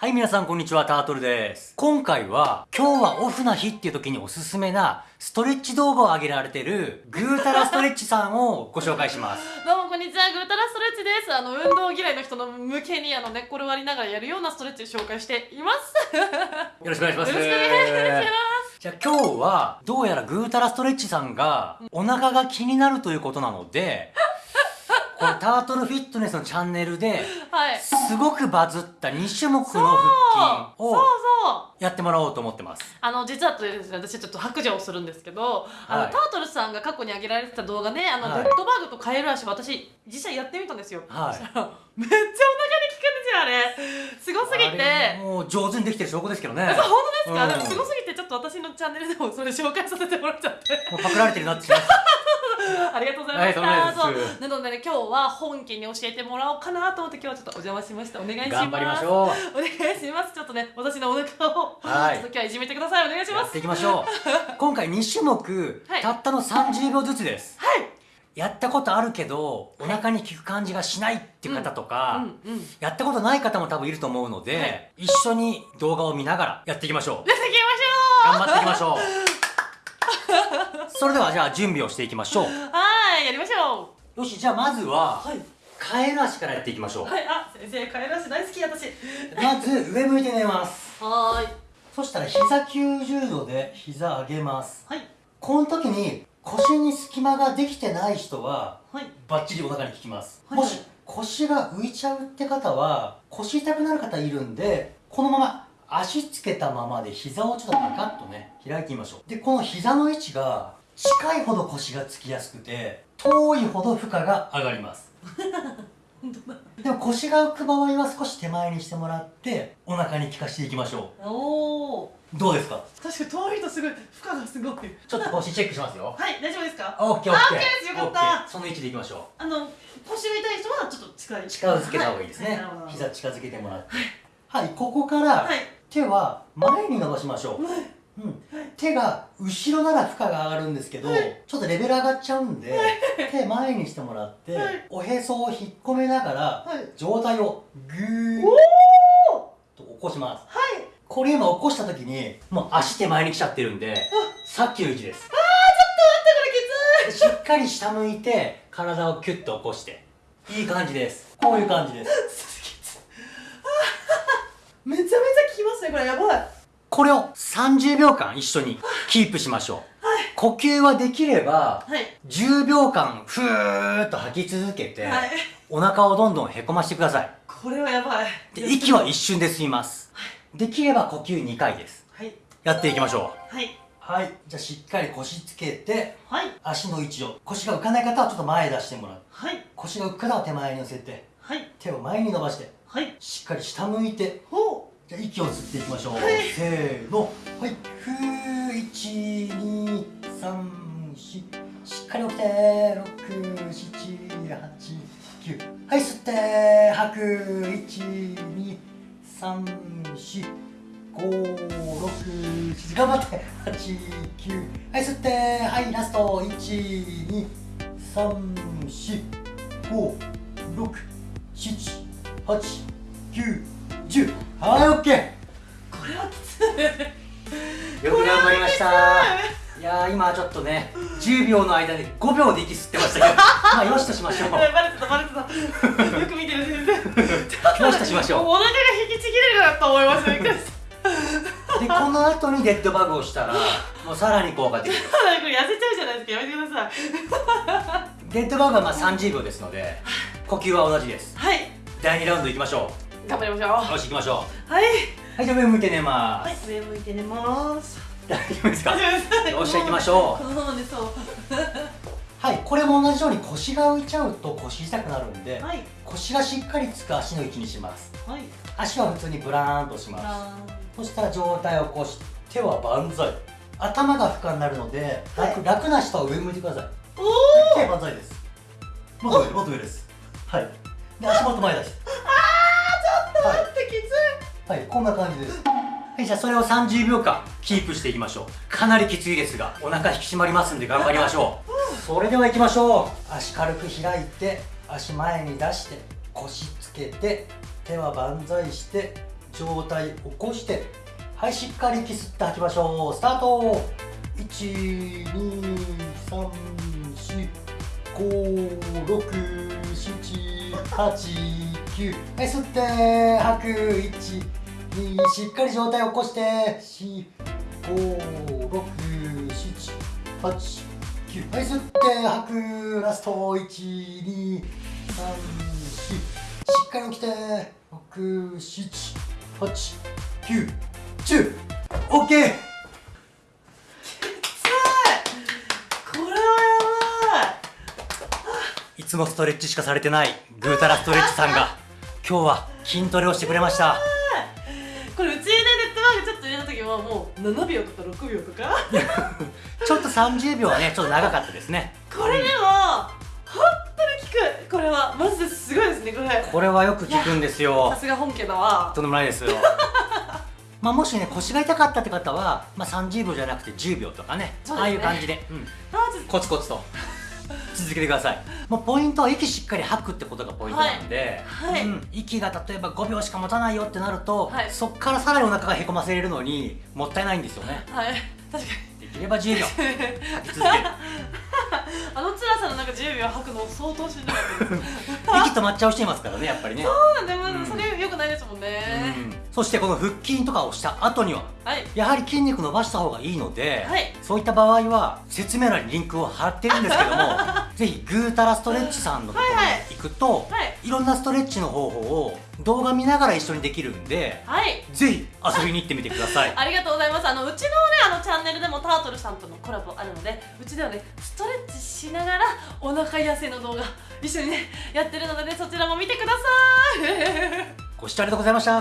はい、皆さんこんにちは、タートルです。今回は、今日はオフな日っていう時におすすめな、ストレッチ動画を上げられてる、ぐーたらストレッチさんをご紹介します。どうもこんにちは、グータラストレッチです。あの、運動嫌いの人の向けに、あの、寝っ転がりながらやるようなストレッチを紹介しています。よ よろしくお願いします。ろしくお願いします。じゃあ今日は、どうやらぐーたらストレッチさんが、お腹が気になるということなので、このタートルフィットネスのチャンネルで、はい。すごくバズった2種目の腹筋そうをそう。やってもらおうと思ってます。あの、実はですね、私ちょっと白状をするんですけど、あの、はいタートルさんが過去に上げられてた動画ね、あの、はいデッドバーグとカエル足、私、実際やってみたんですよ。はいめっちゃお腹に効くんですよ、あれ。すごすぎて。もう上手にできてる証拠ですけどね。そう、本当ですか、うんでもすごすぎて、ちょっと私のチャンネルでもそれ紹介させてもらっちゃって。もうパクられてるなって ありがとうございました。はいそうなのでね、今日は本家に教えてもらおうかなと思って今日はちょっとお邪魔しました。お願いします。頑張りましょう。お願いします。ちょっとね、私のお腹を、はいちょっと今日はいじめてください。お願いします。やっていきましょう。今回2種目、はいたったの30秒ずつです。はい。やったことあるけど、お腹に効く感じがしないっていう方とか。やったことない方も多分いると思うので、はい一緒に動画を見ながらやっていきましょう。じゃあ行きましょ頑張っていきましょう。それではじゃあ準備をしていきましょう。うはい、やりましょよし、じゃあまずは、う。はい。カエル足からやっていきましょう。はい、あ、先生、カエル足大好き、私。まず上向いて寝ます。はーい。そしたら膝90度で膝上げます。はい。この時に腰に隙間ができてない人ははい。バッチリお腹に効きます、はいもし腰が浮いちゃうって方は腰痛くなる方いるんでこのまま足つけたままで膝をちょっとパカッとね開いてみましょう。でこの膝の位置が近いほど腰がつきやすくて遠いほど負荷が上がります。でも腰が浮く場合は少し手前にしてもらってお腹に効かしていきましょおー。うどうですか？確かに遠いとすごい、負荷がすごい。ちょっと腰チェックしますよ。はい、大丈夫ですか？オッケーオッケー。あオッケーですよかった。その位置でいきましょう。あの、腰が痛い人はちょっと近い。近づけた方がいいですね、はなるほど。膝近づけてもらって。はいここからはい。手は前に伸ばしましょう、はい。うん、手が後ろなら負荷が上がるんですけど、はいちょっとレベル上がっちゃうんで、手前にしてもらって、はいおへそを引っ込めながら、はい。上体をグーッおと起こします。はい。これ今起こした時にもう足手前に来ちゃってるんでさっきの位置です。あー、ちょっと待って、これきつい。しっかり下向いて体をキュッと起こして。いい感じです。こういう感じです。めちゃめちゃ効きますね、これやばい。これを30秒間一緒にキープしましょう。呼吸はできれば、はい。10秒間ふーっと吐き続けて、はい。お腹をどんどんへこましてください。これはやばい。で、息は一瞬で済みます。できれば呼吸2回です。はい。やっていきましょう。はい。はい。じゃあしっかり腰つけて、はい。足の位置を、腰が浮かない方はちょっと前出してもらう。はい。腰が浮く方は手前に乗せて、はい。手を前に伸ばして、はい。しっかり下向いて、ほじゃあ息を吸っていきましょう、はい。せーの。はい。ふー1234し。っかり起きて。6789はい吸って。吐く1234567頑張って。89はい吸って。はいラスト12345678910はい、オッケーこれはきつい。よく頑張りましたいやー、今ちょっとね、10秒の間で5秒で息吸ってましたけど、まあ、よしとしましょう。バレてた、バレてた。よく見てる、全然。よしとしましょう。お腹が引きちぎれるなと思いました。びっくりした。で、この後にデッドバグをしたら、もうさらに効果的。これ痩せちゃうじゃないですか。やめてください。デッドバグはまあ30秒ですので、呼吸は同じです。はい。第2ラウンド行きましょ頑張りましょう。よし、行きましょう。はい。う。はい、じゃあ上向いて寝まはいす。。上向いて寝ます。大丈夫ですか？大丈夫です。よっしゃ行きましょうこのままでそう。はい、これも同じように腰が浮いちゃうと腰痛くなるんで、はい。腰がしっかりつく足の位置にします。はい。足は普通にブラーンとします。あそしたら上体を起こし手は万歳頭が負荷になるので楽,、楽な人は上向いてくださいーお手万歳ですもっと上もっと上ですはいで足元前出してはい、こんな感じです。はいじゃあそれを30秒間キープしていきましょう。かなりきついですがお腹引き締まりますんで頑張りましょう。それでは行きましょう。足軽く開いて足前に出して腰つけて手は万歳して上体起こしてはいしっかり息吸って吐きましょう。スタート。123456789はい吸って吐く。12しっかり上体起こして45678はい吸って吐くラスト1234しっかり起きて67891 0 OK これはやい。つもストレッチしかされてないグータラストレッチさんが今日は筋トレをしてくれましたはもう7秒とか6秒とか？ちょっと30秒はねちょっと長かったですね。これでも本当に効く。これはマジですごいですねこれ。これはよく聞くんですよ。さすが本家だわ。とんでもないですよ。まあもしね腰が痛かったって方は、まあ、30秒じゃなくて10秒とかね。ね。ああいう感じで、うん、コツコツと続けてください。もうポイントは息しっかり吐くってことがポイントなんで、はい。はい。うん、息が例えば5秒しか持たないよってなると、はい。そっからさらにお腹がへこませれるのにもったいないんですよね。はい。確かできれば10秒。に 吐き続ける。あの辛さの中10秒吐くの相当しんどかったです息止まっちゃう人いますからねやっぱりね、そうなんだよ、うん。それよくないですもんね、うん、そしてこの腹筋とかをした後にははい。やはり筋肉伸ばした方がいいので、はい。そういった場合は説明欄にリンクを貼ってるんですけども ぜひグータラストレッチさんのところはいはい。に行くと、はい。いろんなストレッチの方法を動画見ながら一緒にできるんではい。ぜひ遊びに行ってみてください。ありがとうございます。あのうちのねあのチャンネルでもタートルさんとのコラボあるのでうちではねストレッチしながらお腹痩せの動画一緒にねやってるのでねそちらも見てください。ありがとうご視聴ありがとうございました